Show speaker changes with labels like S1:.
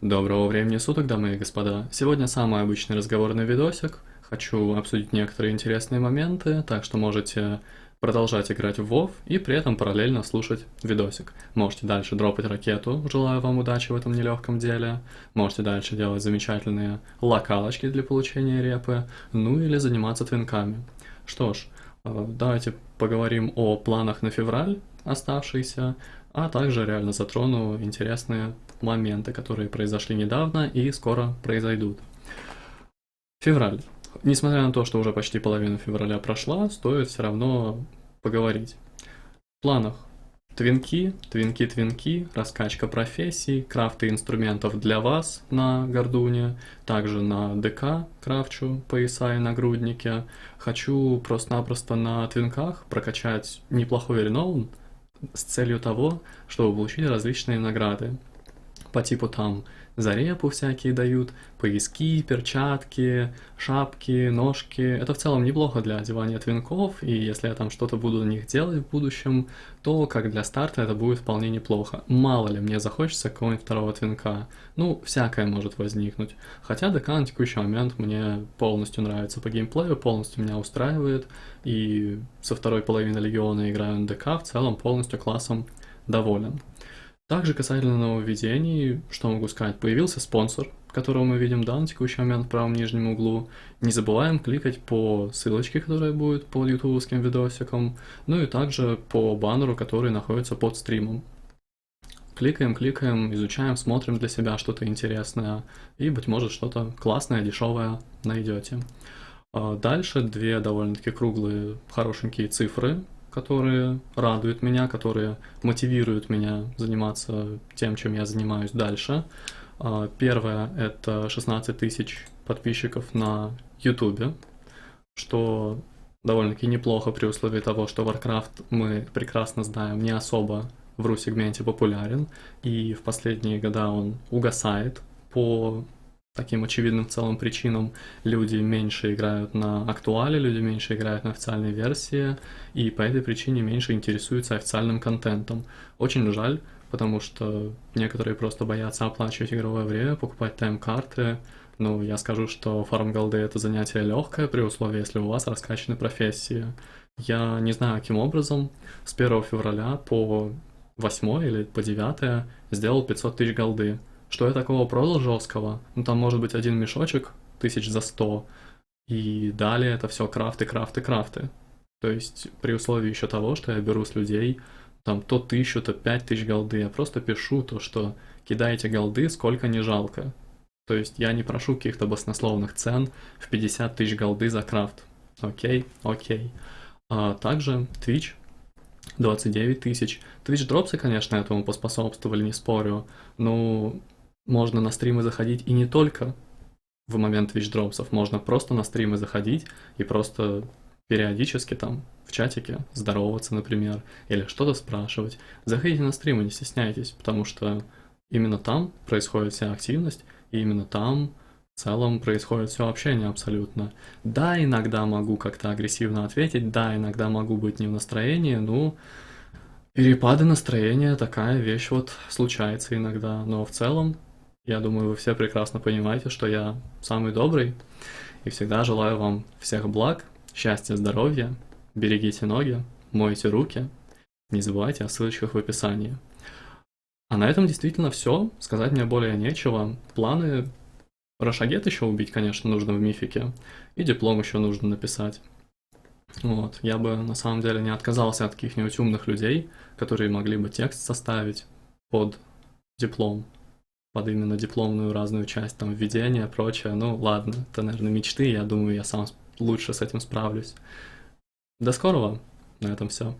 S1: Доброго времени суток, дамы и господа. Сегодня самый обычный разговорный видосик. Хочу обсудить некоторые интересные моменты, так что можете продолжать играть в WoW и при этом параллельно слушать видосик. Можете дальше дропать ракету, желаю вам удачи в этом нелегком деле. Можете дальше делать замечательные локалочки для получения репы, ну или заниматься твинками. Что ж, э, давайте поговорим о планах на февраль оставшиеся, а также реально затрону интересные моменты, которые произошли недавно и скоро произойдут. Февраль. Несмотря на то, что уже почти половина февраля прошла, стоит все равно поговорить. В планах твинки, твинки-твинки, раскачка профессий, крафты инструментов для вас на Гордуне, также на ДК крафчу пояса и нагрудники. Хочу просто-напросто на твинках прокачать неплохой реноун с целью того, чтобы получить различные награды по типу там за репу всякие дают, пояски, перчатки, шапки, ножки. Это в целом неплохо для одевания твинков, и если я там что-то буду на них делать в будущем, то как для старта это будет вполне неплохо. Мало ли мне захочется какого-нибудь второго твинка. Ну, всякое может возникнуть. Хотя ДК на текущий момент мне полностью нравится по геймплею, полностью меня устраивает, и со второй половины Легиона играю на ДК, в целом полностью классом доволен. Также касательно нововведений, что могу сказать, появился спонсор, которого мы видим да, на текущий момент в правом нижнем углу. Не забываем кликать по ссылочке, которая будет под ютубовским видосиком, ну и также по баннеру, который находится под стримом. Кликаем, кликаем, изучаем, смотрим для себя что-то интересное, и, быть может, что-то классное, дешевое найдете. А дальше две довольно-таки круглые, хорошенькие цифры, которые радуют меня, которые мотивируют меня заниматься тем, чем я занимаюсь дальше. А, первое — это 16 тысяч подписчиков на YouTube, что довольно-таки неплохо при условии того, что Warcraft, мы прекрасно знаем, не особо в ру-сегменте популярен, и в последние года он угасает по таким очевидным в целом причинам люди меньше играют на актуале, люди меньше играют на официальной версии, и по этой причине меньше интересуются официальным контентом. Очень жаль, потому что некоторые просто боятся оплачивать игровое время, покупать тайм-карты. Ну, я скажу, что фарм голды это занятие легкое при условии, если у вас раскачаны профессии. Я не знаю, каким образом с 1 февраля по 8 или по 9 сделал 500 тысяч голды. Что я такого продал жесткого? Ну там может быть один мешочек, тысяч за сто, и далее это все крафты, крафты, крафты. То есть при условии еще того, что я беру с людей там то тысячу, то пять тысяч голды, я просто пишу то, что кидайте голды, сколько не жалко. То есть я не прошу каких-то баснословных цен в 50 тысяч голды за крафт. Окей, окей. А также Twitch 29 тысяч. Twitch дропсы, конечно, этому поспособствовали, не спорю. Но можно на стримы заходить и не только в момент Twitch дропсов, можно просто на стримы заходить и просто периодически там в чатике здороваться, например, или что-то спрашивать. Заходите на стримы, не стесняйтесь, потому что именно там происходит вся активность, и именно там в целом происходит все общение абсолютно. Да, иногда могу как-то агрессивно ответить, да, иногда могу быть не в настроении, ну, перепады настроения такая вещь вот случается иногда, но в целом я думаю, вы все прекрасно понимаете, что я самый добрый и всегда желаю вам всех благ, счастья, здоровья, берегите ноги, мойте руки, не забывайте о ссылочках в описании. А на этом действительно все, сказать мне более нечего. Планы Рошагет еще убить, конечно, нужно в мифике, и диплом еще нужно написать. Вот, я бы на самом деле не отказался от каких-нибудь умных людей, которые могли бы текст составить под диплом под именно дипломную разную часть, там, введение, прочее. Ну, ладно, это, наверное, мечты, я думаю, я сам лучше с этим справлюсь. До скорого, на этом все.